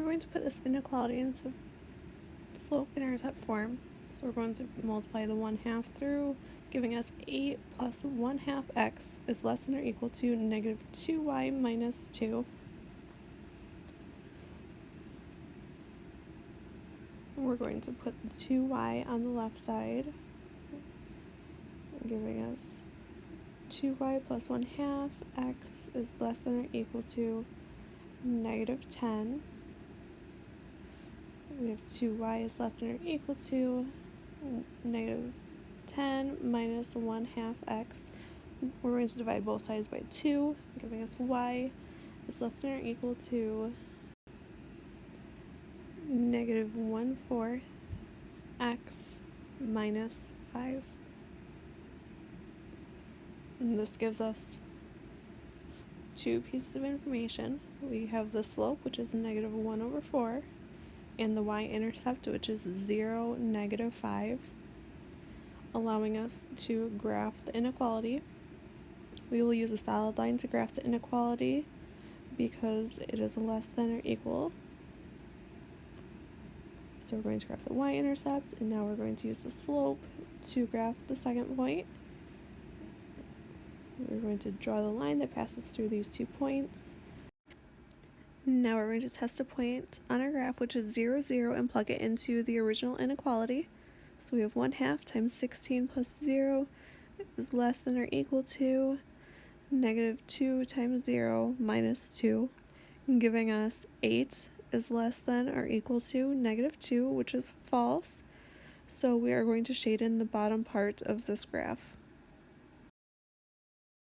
we're going to put this inequality into slope-intercept form. So we're going to multiply the 1 half through, giving us 8 plus 1 half x is less than or equal to negative 2y minus 2. We're going to put the 2y on the left side, giving us 2y plus 1 half x is less than or equal to negative 10. We have 2y is less than or equal to negative 10 minus 1 half x. We're going to divide both sides by 2, giving us y is less than or equal to negative 1 fourth x minus 5. And this gives us two pieces of information. We have the slope, which is negative 1 over 4, and the y-intercept, which is 0, negative 5, allowing us to graph the inequality. We will use a solid line to graph the inequality because it is less than or equal. So we're going to graph the y-intercept, and now we're going to use the slope to graph the second point. We're going to draw the line that passes through these two points. Now we're going to test a point on our graph, which is 0, 0, and plug it into the original inequality. So we have 1 half times 16 plus 0 is less than or equal to negative 2 times 0 minus 2, giving us 8 is less than or equal to negative 2, which is false. So we are going to shade in the bottom part of this graph.